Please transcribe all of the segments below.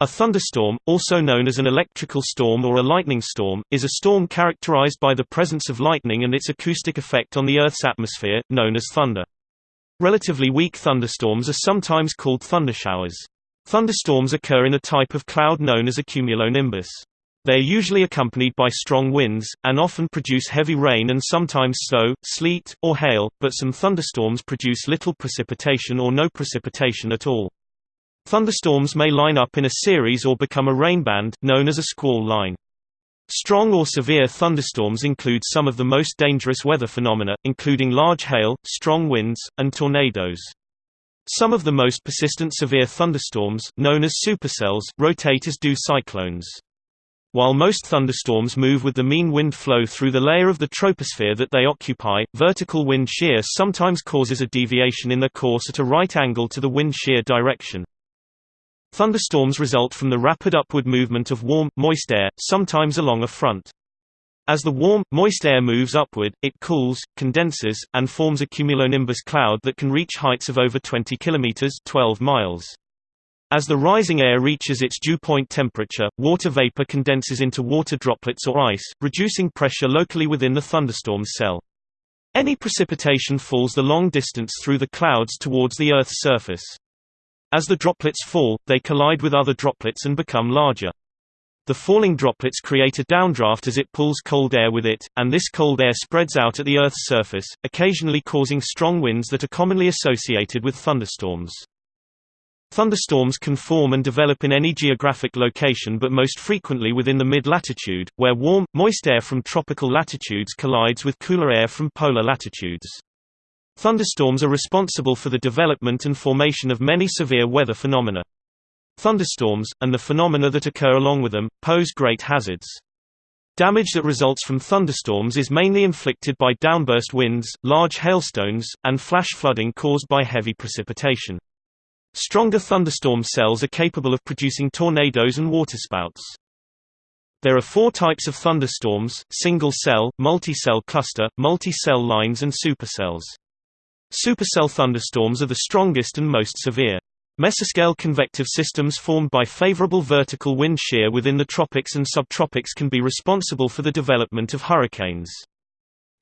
A thunderstorm, also known as an electrical storm or a lightning storm, is a storm characterized by the presence of lightning and its acoustic effect on the Earth's atmosphere, known as thunder. Relatively weak thunderstorms are sometimes called thundershowers. Thunderstorms occur in a type of cloud known as a cumulonimbus. They are usually accompanied by strong winds, and often produce heavy rain and sometimes snow, sleet, or hail, but some thunderstorms produce little precipitation or no precipitation at all. Thunderstorms may line up in a series or become a rainband, known as a squall line. Strong or severe thunderstorms include some of the most dangerous weather phenomena, including large hail, strong winds, and tornadoes. Some of the most persistent severe thunderstorms, known as supercells, rotate as do cyclones. While most thunderstorms move with the mean wind flow through the layer of the troposphere that they occupy, vertical wind shear sometimes causes a deviation in their course at a right angle to the wind shear direction. Thunderstorms result from the rapid upward movement of warm, moist air, sometimes along a front. As the warm, moist air moves upward, it cools, condenses, and forms a cumulonimbus cloud that can reach heights of over 20 km 12 miles. As the rising air reaches its dew point temperature, water vapor condenses into water droplets or ice, reducing pressure locally within the thunderstorm's cell. Any precipitation falls the long distance through the clouds towards the Earth's surface. As the droplets fall, they collide with other droplets and become larger. The falling droplets create a downdraft as it pulls cold air with it, and this cold air spreads out at the Earth's surface, occasionally causing strong winds that are commonly associated with thunderstorms. Thunderstorms can form and develop in any geographic location but most frequently within the mid-latitude, where warm, moist air from tropical latitudes collides with cooler air from polar latitudes. Thunderstorms are responsible for the development and formation of many severe weather phenomena. Thunderstorms, and the phenomena that occur along with them, pose great hazards. Damage that results from thunderstorms is mainly inflicted by downburst winds, large hailstones, and flash flooding caused by heavy precipitation. Stronger thunderstorm cells are capable of producing tornadoes and waterspouts. There are four types of thunderstorms, single-cell, multi-cell cluster, multi-cell lines and supercells. Supercell thunderstorms are the strongest and most severe. Mesoscale convective systems formed by favorable vertical wind shear within the tropics and subtropics can be responsible for the development of hurricanes.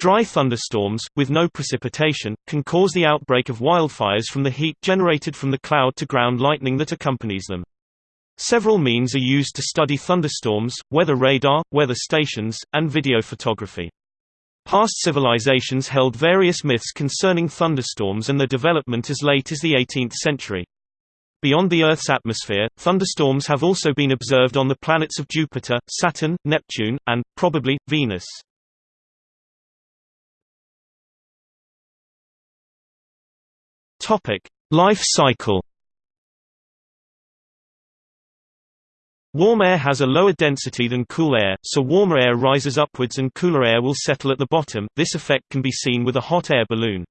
Dry thunderstorms, with no precipitation, can cause the outbreak of wildfires from the heat generated from the cloud-to-ground lightning that accompanies them. Several means are used to study thunderstorms, weather radar, weather stations, and video photography. Past civilizations held various myths concerning thunderstorms and their development as late as the 18th century. Beyond the Earth's atmosphere, thunderstorms have also been observed on the planets of Jupiter, Saturn, Neptune, and, probably, Venus. Life cycle Warm air has a lower density than cool air, so warmer air rises upwards and cooler air will settle at the bottom. This effect can be seen with a hot air balloon.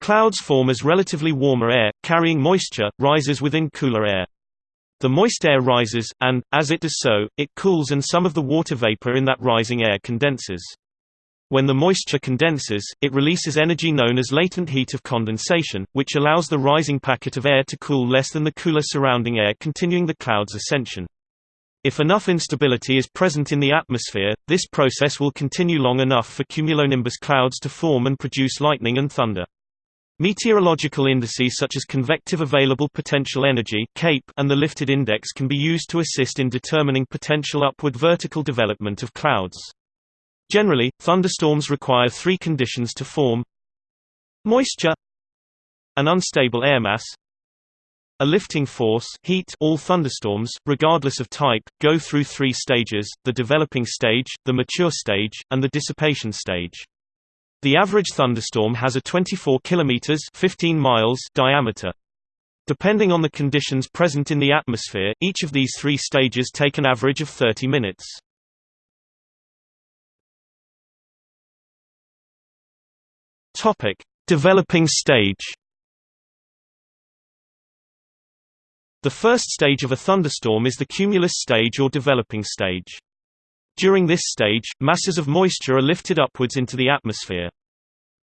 Clouds form as relatively warmer air, carrying moisture, rises within cooler air. The moist air rises, and, as it does so, it cools and some of the water vapor in that rising air condenses. When the moisture condenses, it releases energy known as latent heat of condensation, which allows the rising packet of air to cool less than the cooler surrounding air continuing the cloud's ascension. If enough instability is present in the atmosphere, this process will continue long enough for cumulonimbus clouds to form and produce lightning and thunder. Meteorological indices such as convective available potential energy and the lifted index can be used to assist in determining potential upward vertical development of clouds. Generally, thunderstorms require three conditions to form: moisture, an unstable air mass, a lifting force heat all thunderstorms, regardless of type, go through three stages, the developing stage, the mature stage, and the dissipation stage. The average thunderstorm has a 24 km 15 miles diameter. Depending on the conditions present in the atmosphere, each of these three stages take an average of 30 minutes. Developing stage The first stage of a thunderstorm is the cumulus stage or developing stage. During this stage, masses of moisture are lifted upwards into the atmosphere.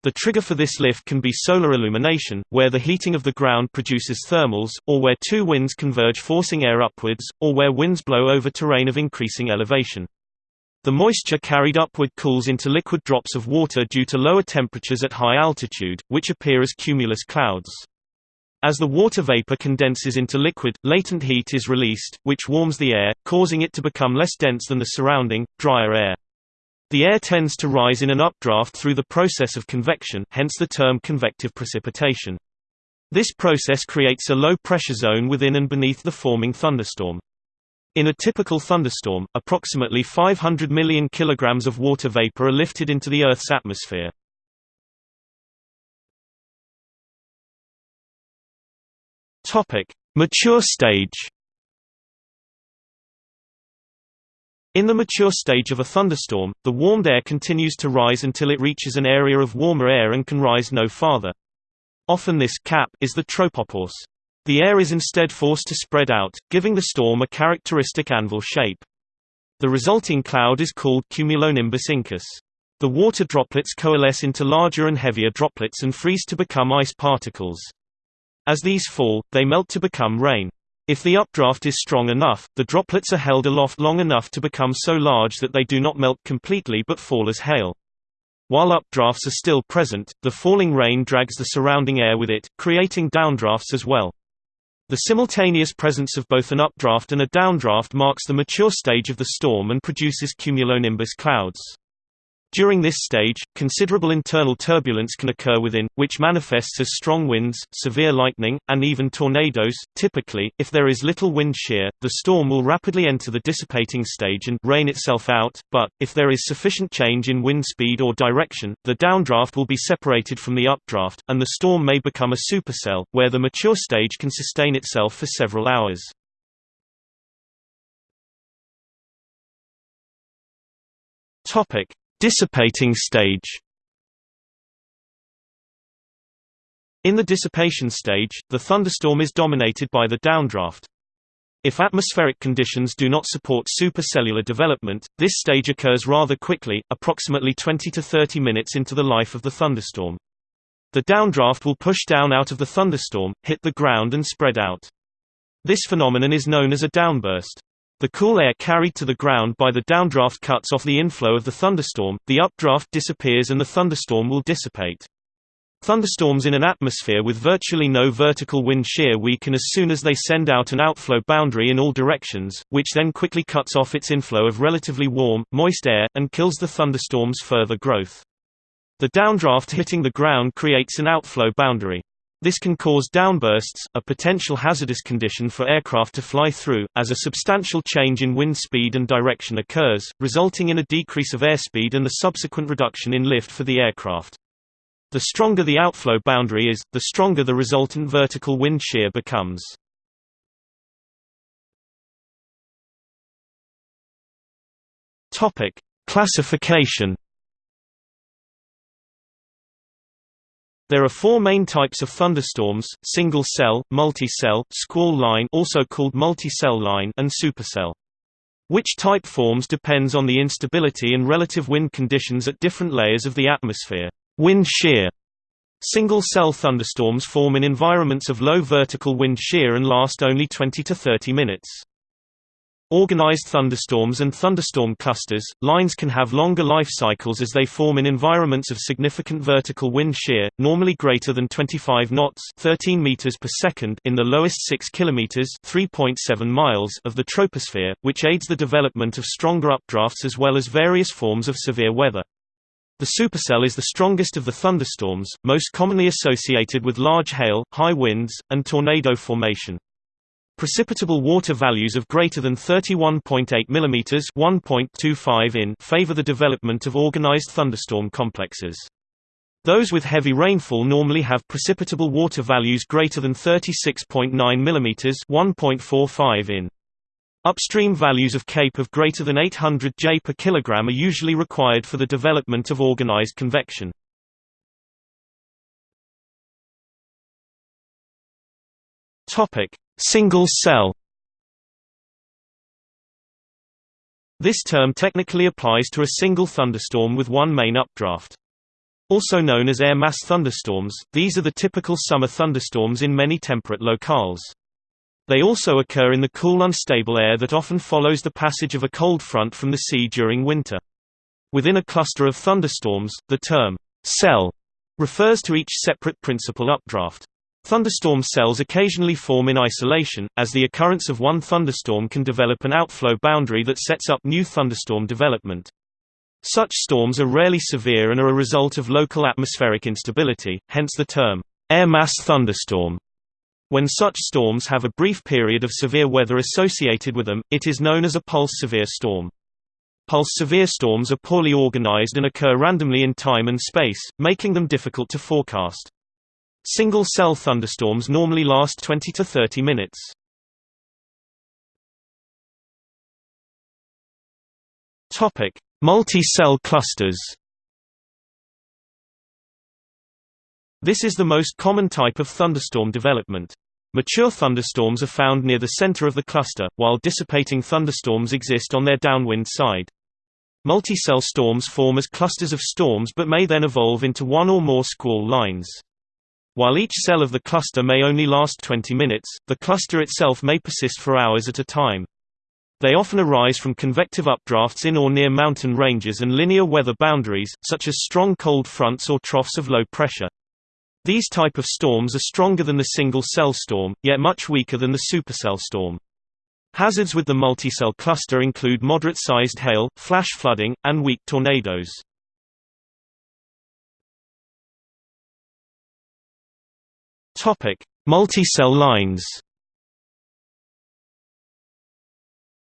The trigger for this lift can be solar illumination, where the heating of the ground produces thermals, or where two winds converge forcing air upwards, or where winds blow over terrain of increasing elevation. The moisture carried upward cools into liquid drops of water due to lower temperatures at high altitude, which appear as cumulus clouds. As the water vapor condenses into liquid, latent heat is released, which warms the air, causing it to become less dense than the surrounding, drier air. The air tends to rise in an updraft through the process of convection hence the term convective precipitation. This process creates a low-pressure zone within and beneath the forming thunderstorm. In a typical thunderstorm, approximately 500 million kilograms of water vapor are lifted into the Earth's atmosphere. Mature stage In the mature stage of a thunderstorm, the warmed air continues to rise until it reaches an area of warmer air and can rise no farther. Often this cap is the tropopause. The air is instead forced to spread out, giving the storm a characteristic anvil shape. The resulting cloud is called cumulonimbus incus. The water droplets coalesce into larger and heavier droplets and freeze to become ice particles. As these fall, they melt to become rain. If the updraft is strong enough, the droplets are held aloft long enough to become so large that they do not melt completely but fall as hail. While updrafts are still present, the falling rain drags the surrounding air with it, creating downdrafts as well. The simultaneous presence of both an updraft and a downdraft marks the mature stage of the storm and produces cumulonimbus clouds. During this stage, considerable internal turbulence can occur within, which manifests as strong winds, severe lightning, and even tornadoes. Typically, if there is little wind shear, the storm will rapidly enter the dissipating stage and rain itself out, but, if there is sufficient change in wind speed or direction, the downdraft will be separated from the updraft, and the storm may become a supercell, where the mature stage can sustain itself for several hours. Topic: Dissipating stage In the dissipation stage, the thunderstorm is dominated by the downdraft. If atmospheric conditions do not support supercellular development, this stage occurs rather quickly, approximately 20 to 30 minutes into the life of the thunderstorm. The downdraft will push down out of the thunderstorm, hit the ground and spread out. This phenomenon is known as a downburst. The cool air carried to the ground by the downdraft cuts off the inflow of the thunderstorm, the updraft disappears and the thunderstorm will dissipate. Thunderstorms in an atmosphere with virtually no vertical wind shear weaken as soon as they send out an outflow boundary in all directions, which then quickly cuts off its inflow of relatively warm, moist air, and kills the thunderstorm's further growth. The downdraft hitting the ground creates an outflow boundary. This can cause downbursts, a potential hazardous condition for aircraft to fly through, as a substantial change in wind speed and direction occurs, resulting in a decrease of airspeed and the subsequent reduction in lift for the aircraft. The stronger the outflow boundary is, the stronger the resultant vertical wind shear becomes. Topic: Classification There are four main types of thunderstorms, single-cell, multi-cell, squall line also called multi-cell line and supercell. Which type forms depends on the instability and relative wind conditions at different layers of the atmosphere. Wind shear Single-cell thunderstorms form in environments of low vertical wind shear and last only 20 to 30 minutes. Organized thunderstorms and thunderstorm clusters, lines can have longer life cycles as they form in environments of significant vertical wind shear, normally greater than 25 knots 13 meters per second in the lowest 6 kilometers 3.7 miles of the troposphere, which aids the development of stronger updrafts as well as various forms of severe weather. The supercell is the strongest of the thunderstorms, most commonly associated with large hail, high winds, and tornado formation. Precipitable water values of greater than 31.8 mm 1.25 in favor the development of organized thunderstorm complexes. Those with heavy rainfall normally have precipitable water values greater than 36.9 mm 1.45 in. Upstream values of CAPE of greater than 800 J per kilogram are usually required for the development of organized convection. Topic: Single cell This term technically applies to a single thunderstorm with one main updraft. Also known as air mass thunderstorms, these are the typical summer thunderstorms in many temperate locales. They also occur in the cool unstable air that often follows the passage of a cold front from the sea during winter. Within a cluster of thunderstorms, the term cell refers to each separate principal updraft. Thunderstorm cells occasionally form in isolation, as the occurrence of one thunderstorm can develop an outflow boundary that sets up new thunderstorm development. Such storms are rarely severe and are a result of local atmospheric instability, hence the term, air mass thunderstorm. When such storms have a brief period of severe weather associated with them, it is known as a pulse severe storm. Pulse severe storms are poorly organized and occur randomly in time and space, making them difficult to forecast. Single-cell thunderstorms normally last 20 to 30 minutes. Topic: Multi-cell clusters This is the most common type of thunderstorm development. Mature thunderstorms are found near the center of the cluster, while dissipating thunderstorms exist on their downwind side. Multi-cell storms form as clusters of storms but may then evolve into one or more squall lines. While each cell of the cluster may only last 20 minutes, the cluster itself may persist for hours at a time. They often arise from convective updrafts in or near mountain ranges and linear weather boundaries, such as strong cold fronts or troughs of low pressure. These type of storms are stronger than the single-cell storm, yet much weaker than the supercell storm. Hazards with the multicell cluster include moderate-sized hail, flash flooding, and weak tornadoes. Multicell lines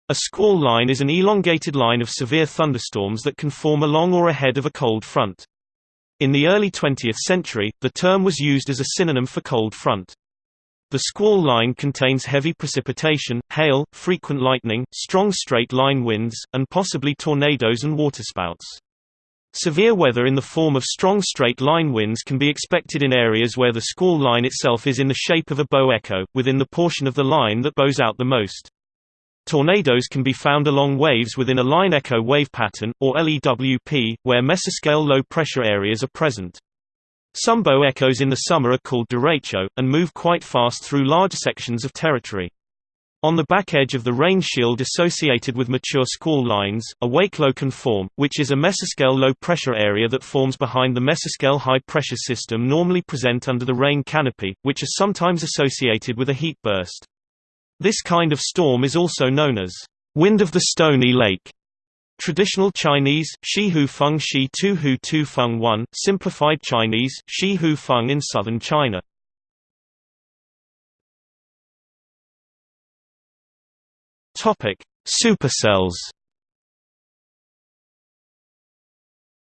A squall line is an elongated line of severe thunderstorms that can form along or ahead of a cold front. In the early 20th century, the term was used as a synonym for cold front. The squall line contains heavy precipitation, hail, frequent lightning, strong straight-line winds, and possibly tornadoes and waterspouts. Severe weather in the form of strong straight-line winds can be expected in areas where the squall line itself is in the shape of a bow echo, within the portion of the line that bows out the most. Tornadoes can be found along waves within a line echo wave pattern, or LEWP, where mesoscale low-pressure areas are present. Some bow echoes in the summer are called derecho, and move quite fast through large sections of territory. On the back edge of the rain shield associated with mature squall lines, a wake low can form, which is a mesoscale low-pressure area that forms behind the mesoscale high-pressure system normally present under the rain canopy, which is sometimes associated with a heat burst. This kind of storm is also known as wind of the stony lake. Traditional Chinese, Shi Hu Feng Shi Tu Hu Tu Feng 1, simplified Chinese, Shi Hu Feng in southern China. Topic: Supercells.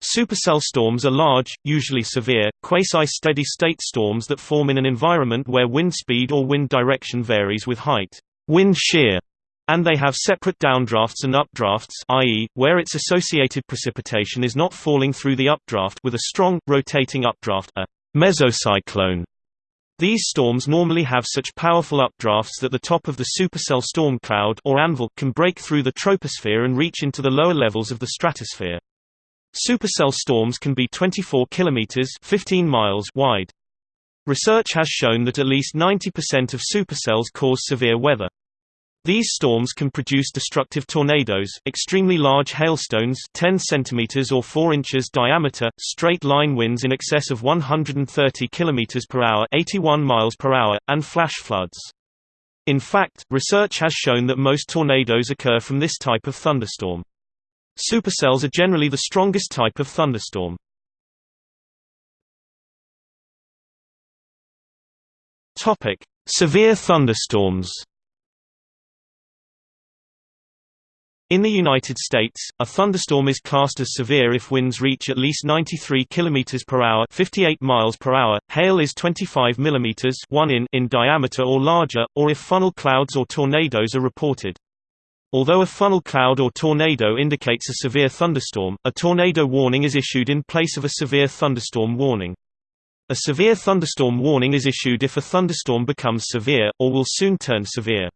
Supercell storms are large, usually severe, quasi-steady-state storms that form in an environment where wind speed or wind direction varies with height, wind shear, and they have separate downdrafts and updrafts i.e., where its associated precipitation is not falling through the updraft with a strong, rotating updraft a mesocyclone. These storms normally have such powerful updrafts that the top of the supercell storm cloud or anvil can break through the troposphere and reach into the lower levels of the stratosphere. Supercell storms can be 24 kilometers 15 miles wide. Research has shown that at least 90% of supercells cause severe weather. These storms can produce destructive tornadoes, extremely large hailstones 10 cm or 4 inches diameter, straight-line winds in excess of 130 km per hour 81 miles per hour, and flash floods. In fact, research has shown that most tornadoes occur from this type of thunderstorm. Supercells are generally the strongest type of thunderstorm. Severe thunderstorms. In the United States, a thunderstorm is classed as severe if winds reach at least 93 km per hour, 58 miles per hour, hail is 25 mm 1 in in diameter or larger, or if funnel clouds or tornadoes are reported. Although a funnel cloud or tornado indicates a severe thunderstorm, a tornado warning is issued in place of a severe thunderstorm warning. A severe thunderstorm warning is issued if a thunderstorm becomes severe, or will soon turn severe.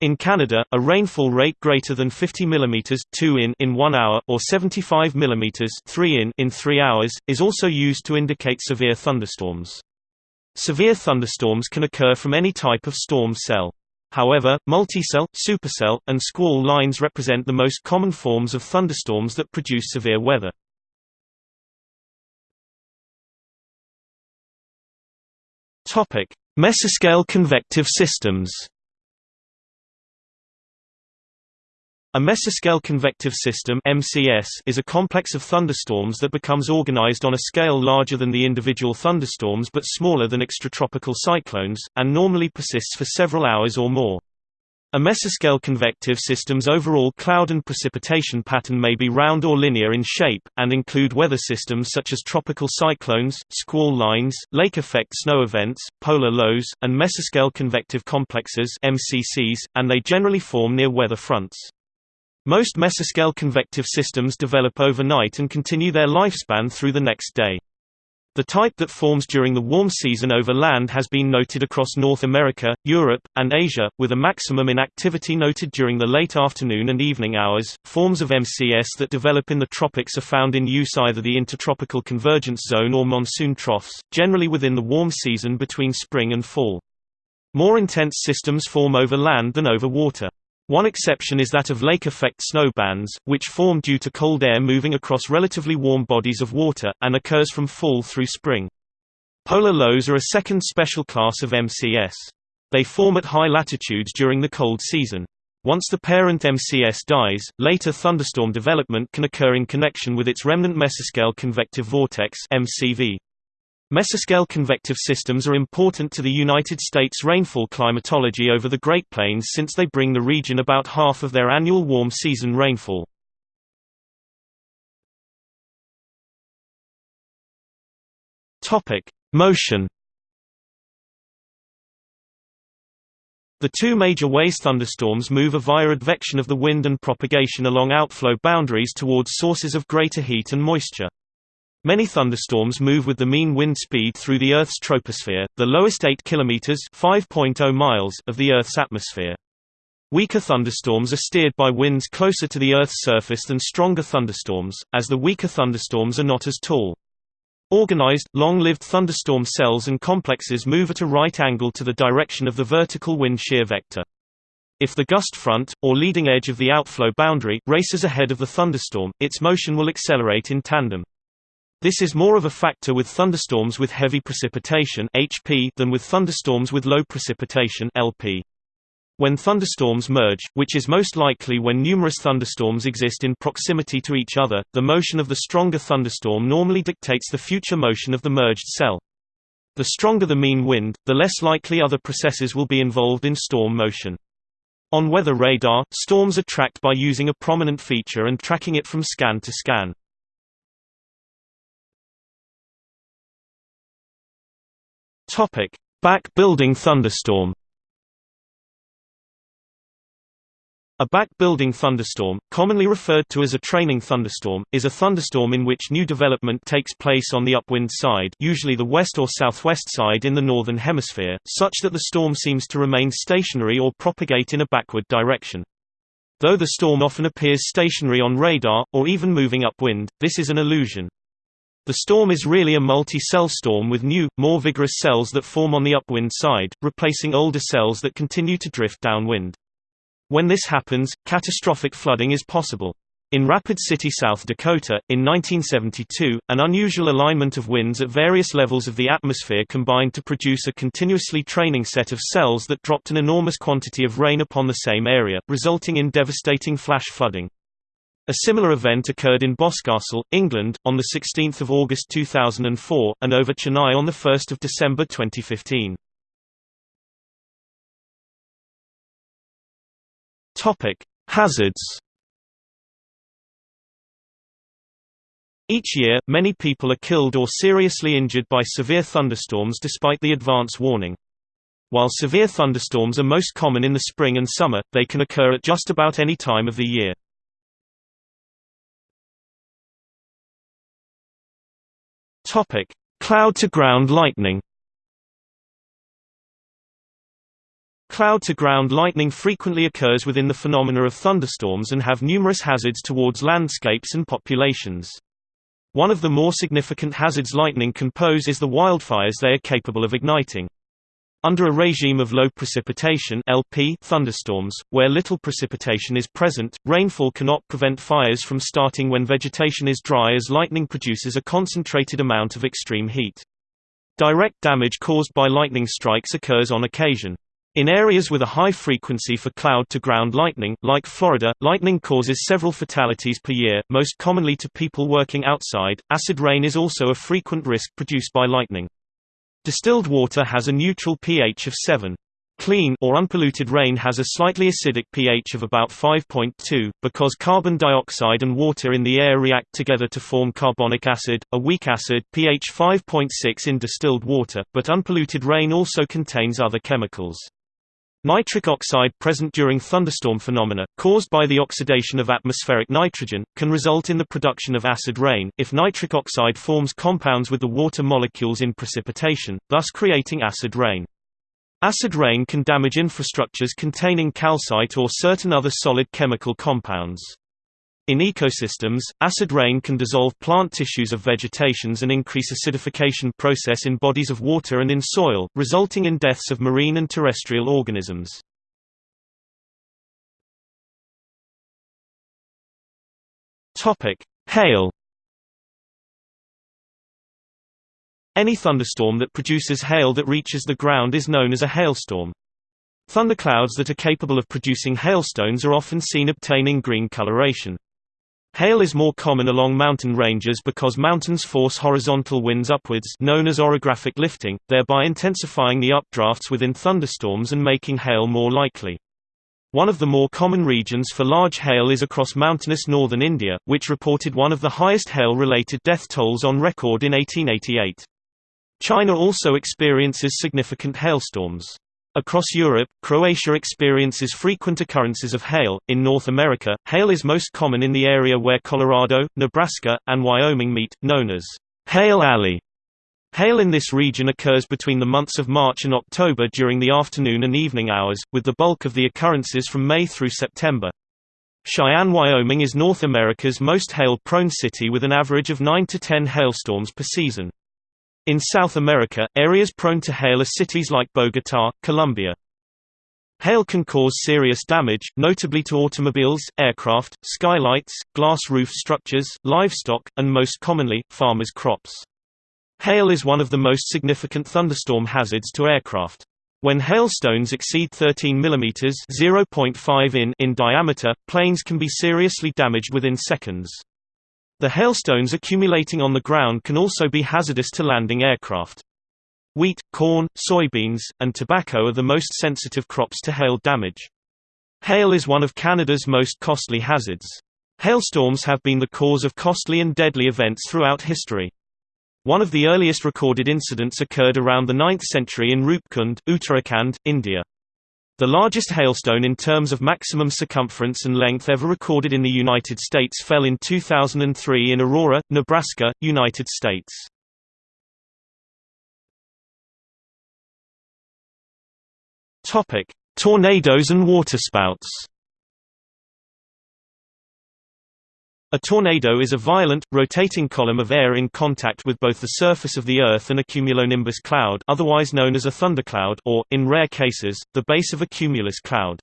In Canada, a rainfall rate greater than 50 mm 2 in in 1 hour or 75 mm 3 in in 3 hours is also used to indicate severe thunderstorms. Severe thunderstorms can occur from any type of storm cell. However, multicell, supercell, and squall lines represent the most common forms of thunderstorms that produce severe weather. Mesoscale convective systems. A mesoscale convective system (MCS) is a complex of thunderstorms that becomes organized on a scale larger than the individual thunderstorms but smaller than extratropical cyclones, and normally persists for several hours or more. A mesoscale convective system's overall cloud and precipitation pattern may be round or linear in shape, and include weather systems such as tropical cyclones, squall lines, lake effect snow events, polar lows, and mesoscale convective complexes MCCs, and they generally form near weather fronts. Most mesoscale convective systems develop overnight and continue their lifespan through the next day. The type that forms during the warm season over land has been noted across North America, Europe, and Asia, with a maximum in activity noted during the late afternoon and evening hours. Forms of MCS that develop in the tropics are found in use either the intertropical convergence zone or monsoon troughs, generally within the warm season between spring and fall. More intense systems form over land than over water. One exception is that of lake effect snow bands, which form due to cold air moving across relatively warm bodies of water, and occurs from fall through spring. Polar lows are a second special class of MCS. They form at high latitudes during the cold season. Once the parent MCS dies, later thunderstorm development can occur in connection with its remnant mesoscale convective vortex MCV. Mesoscale convective systems are important to the United States rainfall climatology over the Great Plains since they bring the region about half of their annual warm season rainfall. Motion The two major ways thunderstorms move are via advection of the wind and propagation along outflow boundaries towards sources of greater heat and moisture. Many thunderstorms move with the mean wind speed through the Earth's troposphere, the lowest 8 km (5.0 miles) of the Earth's atmosphere. Weaker thunderstorms are steered by winds closer to the Earth's surface than stronger thunderstorms, as the weaker thunderstorms are not as tall. Organized, long-lived thunderstorm cells and complexes move at a right angle to the direction of the vertical wind shear vector. If the gust front, or leading edge of the outflow boundary, races ahead of the thunderstorm, its motion will accelerate in tandem. This is more of a factor with thunderstorms with heavy precipitation HP than with thunderstorms with low precipitation LP. When thunderstorms merge, which is most likely when numerous thunderstorms exist in proximity to each other, the motion of the stronger thunderstorm normally dictates the future motion of the merged cell. The stronger the mean wind, the less likely other processes will be involved in storm motion. On weather radar, storms are tracked by using a prominent feature and tracking it from scan to scan. Topic: Back-building thunderstorm. A back-building thunderstorm, commonly referred to as a training thunderstorm, is a thunderstorm in which new development takes place on the upwind side usually the west or southwest side in the northern hemisphere, such that the storm seems to remain stationary or propagate in a backward direction. Though the storm often appears stationary on radar, or even moving upwind, this is an illusion. The storm is really a multi-cell storm with new, more vigorous cells that form on the upwind side, replacing older cells that continue to drift downwind. When this happens, catastrophic flooding is possible. In Rapid City, South Dakota, in 1972, an unusual alignment of winds at various levels of the atmosphere combined to produce a continuously training set of cells that dropped an enormous quantity of rain upon the same area, resulting in devastating flash flooding. A similar event occurred in Boscastle, England, on 16 August 2004, and over Chennai on 1 December 2015. Hazards Each year, many people are killed or seriously injured by severe thunderstorms despite the advance warning. While severe thunderstorms are most common in the spring and summer, they can occur at just about any time of the year. Topic: Cloud to ground lightning. Cloud-to-ground lightning frequently occurs within the phenomena of thunderstorms and have numerous hazards towards landscapes and populations. One of the more significant hazards lightning can pose is the wildfires they are capable of igniting. Under a regime of low precipitation LP thunderstorms, where little precipitation is present, rainfall cannot prevent fires from starting when vegetation is dry as lightning produces a concentrated amount of extreme heat. Direct damage caused by lightning strikes occurs on occasion. In areas with a high frequency for cloud-to-ground lightning, like Florida, lightning causes several fatalities per year, most commonly to people working outside. Acid rain is also a frequent risk produced by lightning. Distilled water has a neutral pH of 7. Clean or unpolluted rain has a slightly acidic pH of about 5.2, because carbon dioxide and water in the air react together to form carbonic acid, a weak acid pH 5.6 in distilled water, but unpolluted rain also contains other chemicals. Nitric oxide present during thunderstorm phenomena, caused by the oxidation of atmospheric nitrogen, can result in the production of acid rain, if nitric oxide forms compounds with the water molecules in precipitation, thus creating acid rain. Acid rain can damage infrastructures containing calcite or certain other solid chemical compounds. In ecosystems, acid rain can dissolve plant tissues of vegetations and increase acidification process in bodies of water and in soil, resulting in deaths of marine and terrestrial organisms. Hail. Any thunderstorm that produces hail that reaches the ground is known as a hailstorm. Thunderclouds that are capable of producing hailstones are often seen obtaining green coloration. Hail is more common along mountain ranges because mountains force horizontal winds upwards known as orographic lifting, thereby intensifying the updrafts within thunderstorms and making hail more likely. One of the more common regions for large hail is across mountainous northern India, which reported one of the highest hail-related death tolls on record in 1888. China also experiences significant hailstorms. Across Europe, Croatia experiences frequent occurrences of hail. In North America, hail is most common in the area where Colorado, Nebraska, and Wyoming meet, known as Hail Alley. Hail in this region occurs between the months of March and October during the afternoon and evening hours, with the bulk of the occurrences from May through September. Cheyenne, Wyoming is North America's most hail-prone city with an average of 9 to 10 hailstorms per season. In South America, areas prone to hail are cities like Bogotá, Colombia. Hail can cause serious damage, notably to automobiles, aircraft, skylights, glass roof structures, livestock, and most commonly, farmers' crops. Hail is one of the most significant thunderstorm hazards to aircraft. When hailstones exceed 13 mm (0.5 in) in diameter, planes can be seriously damaged within seconds. The hailstones accumulating on the ground can also be hazardous to landing aircraft. Wheat, corn, soybeans, and tobacco are the most sensitive crops to hail damage. Hail is one of Canada's most costly hazards. Hailstorms have been the cause of costly and deadly events throughout history. One of the earliest recorded incidents occurred around the 9th century in Rupkund, Uttarakhand, India. The largest hailstone in terms of maximum circumference and length ever recorded in the United States fell in 2003 in Aurora, Nebraska, United States. Tornadoes and waterspouts A tornado is a violent, rotating column of air in contact with both the surface of the Earth and a cumulonimbus cloud otherwise known as a thundercloud or, in rare cases, the base of a cumulus cloud.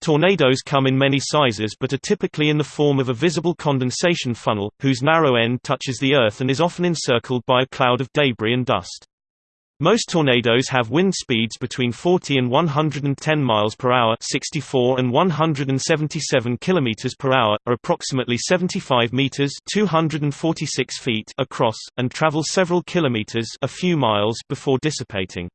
Tornadoes come in many sizes but are typically in the form of a visible condensation funnel, whose narrow end touches the Earth and is often encircled by a cloud of debris and dust. Most tornadoes have wind speeds between 40 and 110 miles per hour, 64 and 177 kilometers per hour, are approximately 75 meters, 246 feet across and travel several kilometers, a few miles before dissipating.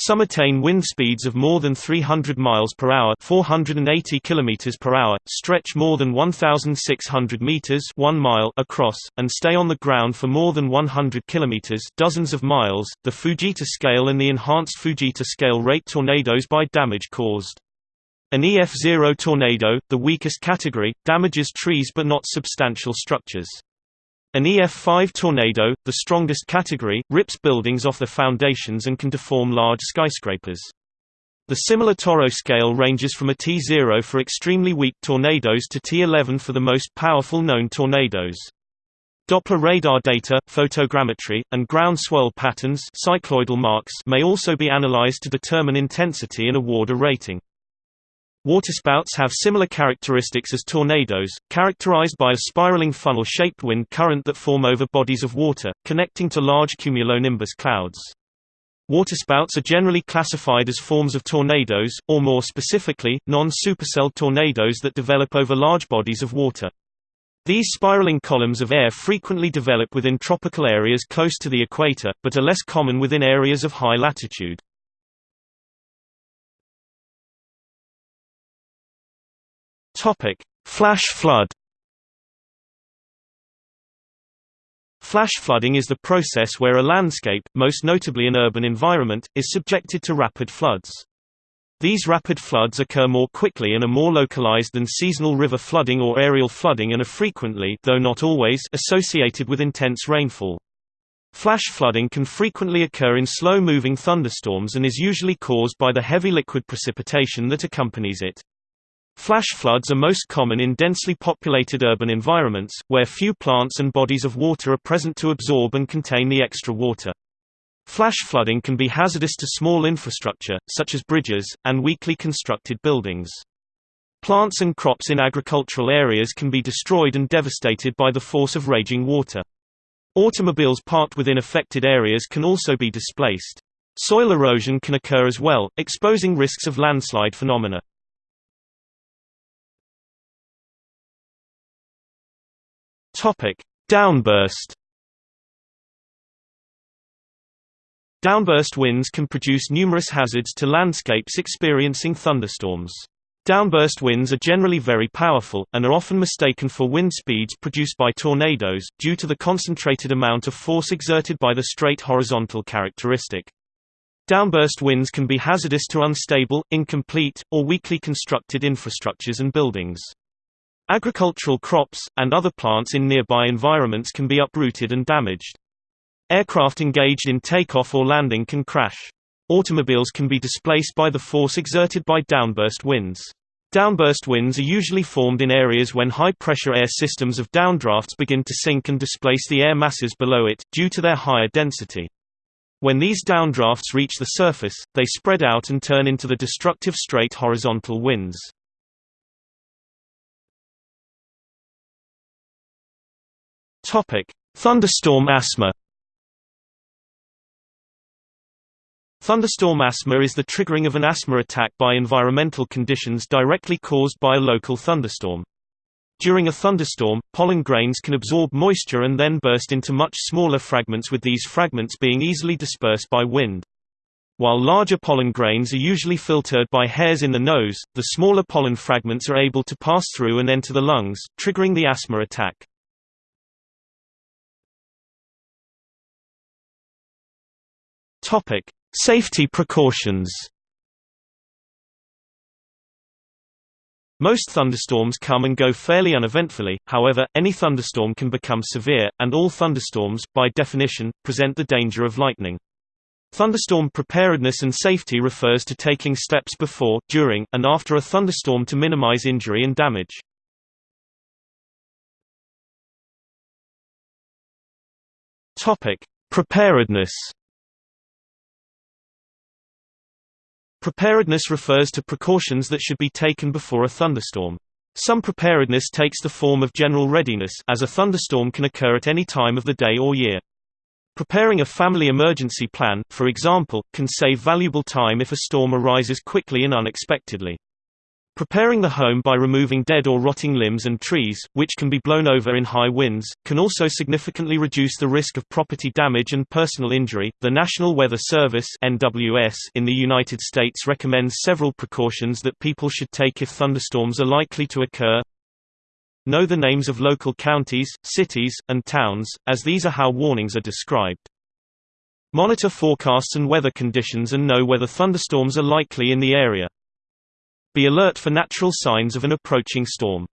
Some attain wind speeds of more than 300 miles per hour, 480 kilometers per hour, stretch more than 1600 meters, 1 mile across and stay on the ground for more than 100 kilometers, dozens of miles. The Fujita scale and the enhanced Fujita scale rate tornadoes by damage caused. An EF0 tornado, the weakest category, damages trees but not substantial structures. An EF5 tornado, the strongest category, rips buildings off their foundations and can deform large skyscrapers. The similar TORRO scale ranges from a T0 for extremely weak tornadoes to T11 for the most powerful known tornadoes. Doppler radar data, photogrammetry, and ground swirl patterns cycloidal marks may also be analyzed to determine intensity and award a rating. Waterspouts have similar characteristics as tornadoes, characterized by a spiraling funnel-shaped wind current that form over bodies of water, connecting to large cumulonimbus clouds. Waterspouts are generally classified as forms of tornadoes, or more specifically, non-supercell tornadoes that develop over large bodies of water. These spiraling columns of air frequently develop within tropical areas close to the equator, but are less common within areas of high latitude. Flash flood Flash flooding is the process where a landscape, most notably an urban environment, is subjected to rapid floods. These rapid floods occur more quickly and are more localized than seasonal river flooding or aerial flooding and are frequently though not always associated with intense rainfall. Flash flooding can frequently occur in slow-moving thunderstorms and is usually caused by the heavy liquid precipitation that accompanies it. Flash floods are most common in densely populated urban environments, where few plants and bodies of water are present to absorb and contain the extra water. Flash flooding can be hazardous to small infrastructure, such as bridges, and weakly constructed buildings. Plants and crops in agricultural areas can be destroyed and devastated by the force of raging water. Automobiles parked within affected areas can also be displaced. Soil erosion can occur as well, exposing risks of landslide phenomena. Topic: Downburst. Downburst winds can produce numerous hazards to landscapes experiencing thunderstorms. Downburst winds are generally very powerful, and are often mistaken for wind speeds produced by tornadoes, due to the concentrated amount of force exerted by the straight horizontal characteristic. Downburst winds can be hazardous to unstable, incomplete, or weakly constructed infrastructures and buildings. Agricultural crops, and other plants in nearby environments can be uprooted and damaged. Aircraft engaged in takeoff or landing can crash. Automobiles can be displaced by the force exerted by downburst winds. Downburst winds are usually formed in areas when high-pressure air systems of downdrafts begin to sink and displace the air masses below it, due to their higher density. When these downdrafts reach the surface, they spread out and turn into the destructive straight horizontal winds. Thunderstorm asthma. Thunderstorm asthma is the triggering of an asthma attack by environmental conditions directly caused by a local thunderstorm. During a thunderstorm, pollen grains can absorb moisture and then burst into much smaller fragments with these fragments being easily dispersed by wind. While larger pollen grains are usually filtered by hairs in the nose, the smaller pollen fragments are able to pass through and enter the lungs, triggering the asthma attack. Topic: Safety precautions. Most thunderstorms come and go fairly uneventfully, however, any thunderstorm can become severe, and all thunderstorms, by definition, present the danger of lightning. Thunderstorm preparedness and safety refers to taking steps before, during, and after a thunderstorm to minimize injury and damage. Preparedness Preparedness refers to precautions that should be taken before a thunderstorm. Some preparedness takes the form of general readiness as a thunderstorm can occur at any time of the day or year. Preparing a family emergency plan, for example, can save valuable time if a storm arises quickly and unexpectedly. Preparing the home by removing dead or rotting limbs and trees, which can be blown over in high winds, can also significantly reduce the risk of property damage and personal injury. The National Weather Service (NWS) in the United States recommends several precautions that people should take if thunderstorms are likely to occur. Know the names of local counties, cities, and towns, as these are how warnings are described. Monitor forecasts and weather conditions and know whether thunderstorms are likely in the area. Be alert for natural signs of an approaching storm.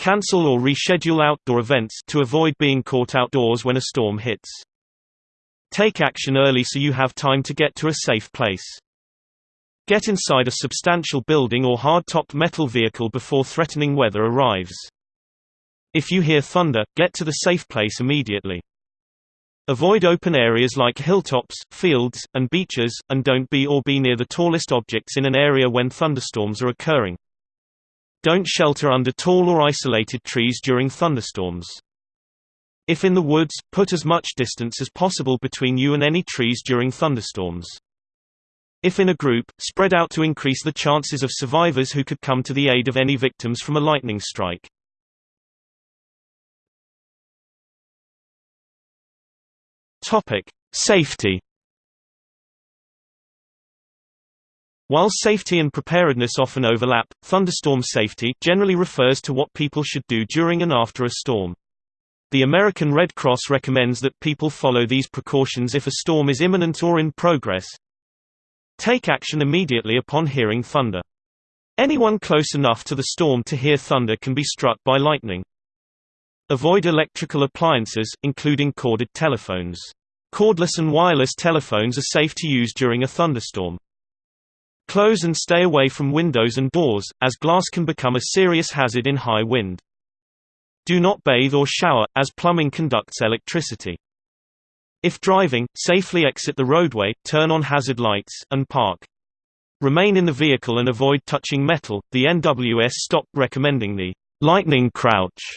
Cancel or reschedule outdoor events to avoid being caught outdoors when a storm hits. Take action early so you have time to get to a safe place. Get inside a substantial building or hard-topped metal vehicle before threatening weather arrives. If you hear thunder, get to the safe place immediately. Avoid open areas like hilltops, fields, and beaches, and don't be or be near the tallest objects in an area when thunderstorms are occurring. Don't shelter under tall or isolated trees during thunderstorms. If in the woods, put as much distance as possible between you and any trees during thunderstorms. If in a group, spread out to increase the chances of survivors who could come to the aid of any victims from a lightning strike. Topic: Safety. While safety and preparedness often overlap, thunderstorm safety generally refers to what people should do during and after a storm. The American Red Cross recommends that people follow these precautions if a storm is imminent or in progress. Take action immediately upon hearing thunder. Anyone close enough to the storm to hear thunder can be struck by lightning. Avoid electrical appliances, including corded telephones. Cordless and wireless telephones are safe to use during a thunderstorm. Close and stay away from windows and doors, as glass can become a serious hazard in high wind. Do not bathe or shower, as plumbing conducts electricity. If driving, safely exit the roadway, turn on hazard lights, and park. Remain in the vehicle and avoid touching metal. The NWS stopped recommending the lightning crouch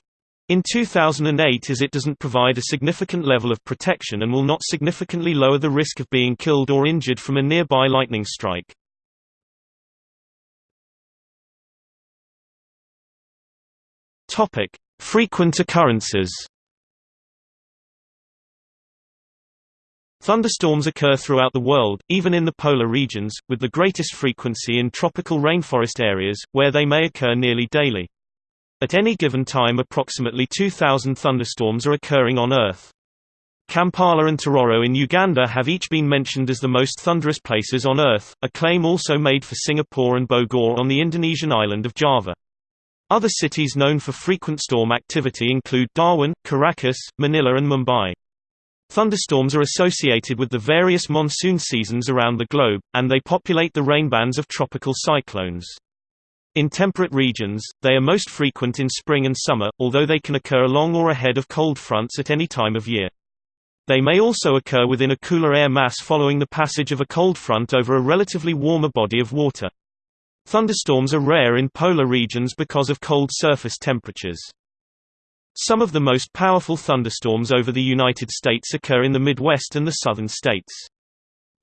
in 2008 as it doesn't provide a significant level of protection and will not significantly lower the risk of being killed or injured from a nearby lightning strike. Frequent occurrences. Thunderstorms occur throughout the world, even in the polar regions, with the greatest frequency in tropical rainforest areas, where they may occur nearly daily. At any given time approximately 2,000 thunderstorms are occurring on Earth. Kampala and Tororo in Uganda have each been mentioned as the most thunderous places on Earth, a claim also made for Singapore and Bogor on the Indonesian island of Java. Other cities known for frequent storm activity include Darwin, Caracas, Manila and Mumbai. Thunderstorms are associated with the various monsoon seasons around the globe, and they populate the rainbands of tropical cyclones. In temperate regions, they are most frequent in spring and summer, although they can occur along or ahead of cold fronts at any time of year. They may also occur within a cooler air mass following the passage of a cold front over a relatively warmer body of water. Thunderstorms are rare in polar regions because of cold surface temperatures. Some of the most powerful thunderstorms over the United States occur in the Midwest and the southern states.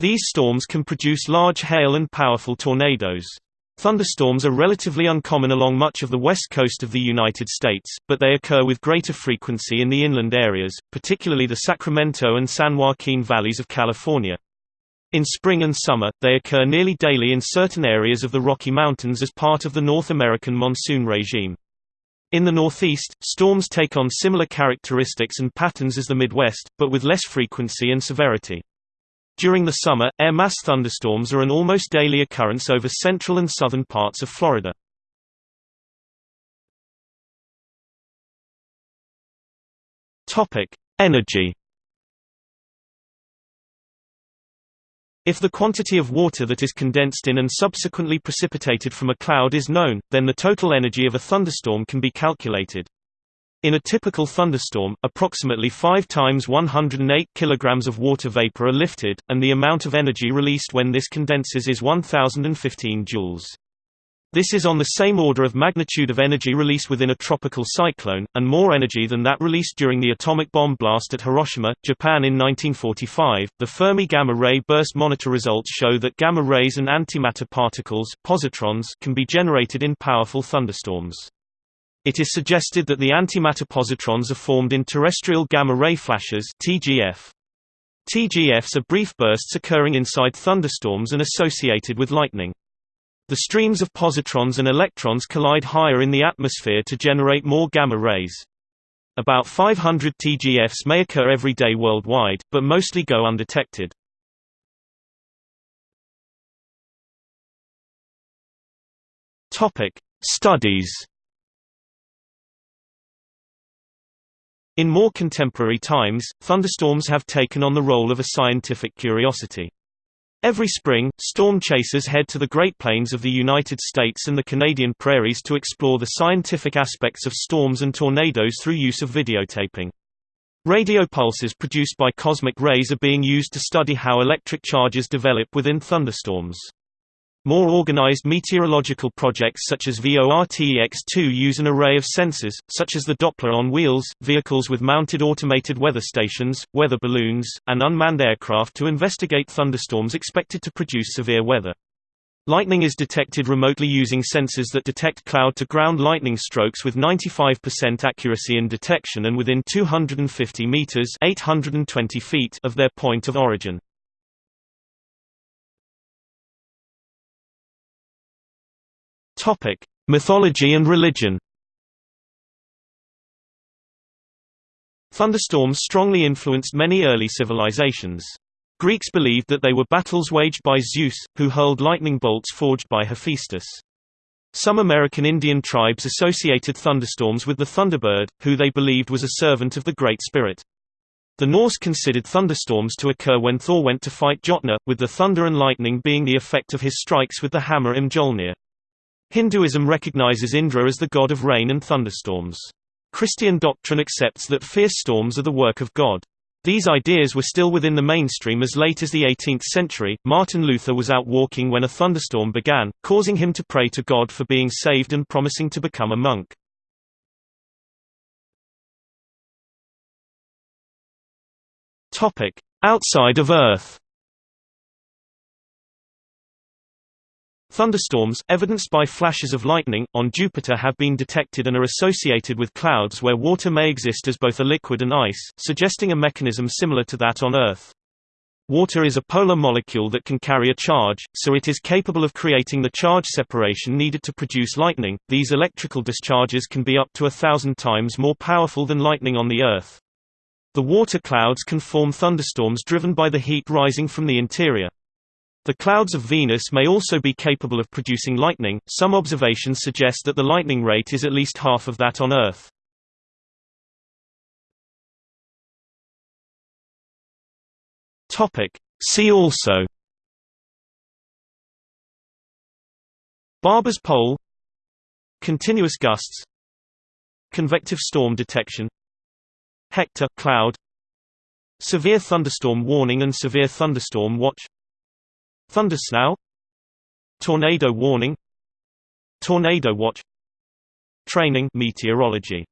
These storms can produce large hail and powerful tornadoes. Thunderstorms are relatively uncommon along much of the west coast of the United States, but they occur with greater frequency in the inland areas, particularly the Sacramento and San Joaquin valleys of California. In spring and summer, they occur nearly daily in certain areas of the Rocky Mountains as part of the North American monsoon regime. In the Northeast, storms take on similar characteristics and patterns as the Midwest, but with less frequency and severity. During the summer, air mass thunderstorms are an almost daily occurrence over central and southern parts of Florida. Energy. If the quantity of water that is condensed in and subsequently precipitated from a cloud is known, then the total energy of a thunderstorm can be calculated. In a typical thunderstorm, approximately 5 times 108 kg of water vapor are lifted, and the amount of energy released when this condenses is 1015 joules. This is on the same order of magnitude of energy released within a tropical cyclone, and more energy than that released during the atomic bomb blast at Hiroshima, Japan in 1945. The Fermi Gamma Ray Burst Monitor results show that gamma rays and antimatter particles positrons can be generated in powerful thunderstorms. It is suggested that the antimatter positrons are formed in terrestrial gamma-ray flashes TGF. TGFs are brief bursts occurring inside thunderstorms and associated with lightning. The streams of positrons and electrons collide higher in the atmosphere to generate more gamma rays. About 500 TGFs may occur every day worldwide, but mostly go undetected. Topic: Studies In more contemporary times, thunderstorms have taken on the role of a scientific curiosity. Every spring, storm chasers head to the Great Plains of the United States and the Canadian prairies to explore the scientific aspects of storms and tornadoes through use of videotaping. Radio pulses produced by cosmic rays are being used to study how electric charges develop within thunderstorms. More organized meteorological projects such as VORTEX-2 use an array of sensors, such as the Doppler on wheels, vehicles with mounted automated weather stations, weather balloons, and unmanned aircraft to investigate thunderstorms expected to produce severe weather. Lightning is detected remotely using sensors that detect cloud-to-ground lightning strokes with 95% accuracy in detection and within 250 meters (820 feet) of their point of origin. Topic: Mythology and religion. Thunderstorms strongly influenced many early civilizations. Greeks believed that they were battles waged by Zeus, who hurled lightning bolts forged by Hephaestus. Some American Indian tribes associated thunderstorms with the thunderbird, who they believed was a servant of the Great Spirit. The Norse considered thunderstorms to occur when Thor went to fight Jotnar, with the thunder and lightning being the effect of his strikes with the hammer Mjolnir. Hinduism recognizes Indra as the god of rain and thunderstorms. Christian doctrine accepts that fierce storms are the work of God. These ideas were still within the mainstream as late as the 18th century. Martin Luther was out walking when a thunderstorm began, causing him to pray to God for being saved and promising to become a monk. Topic: Outside of Earth. Thunderstorms, evidenced by flashes of lightning, on Jupiter have been detected and are associated with clouds where water may exist as both a liquid and ice, suggesting a mechanism similar to that on Earth. Water is a polar molecule that can carry a charge, so it is capable of creating the charge separation needed to produce lightning. These electrical discharges can be up to a thousand times more powerful than lightning on the Earth. The water clouds can form thunderstorms driven by the heat rising from the interior. The clouds of Venus may also be capable of producing lightning. Some observations suggest that the lightning rate is at least half of that on Earth. See also. Barber's pole. Continuous gusts. Convective storm detection. Hector cloud. Severe thunderstorm warning and severe thunderstorm watch Thundersnow Tornado warning. Tornado watch. Training meteorology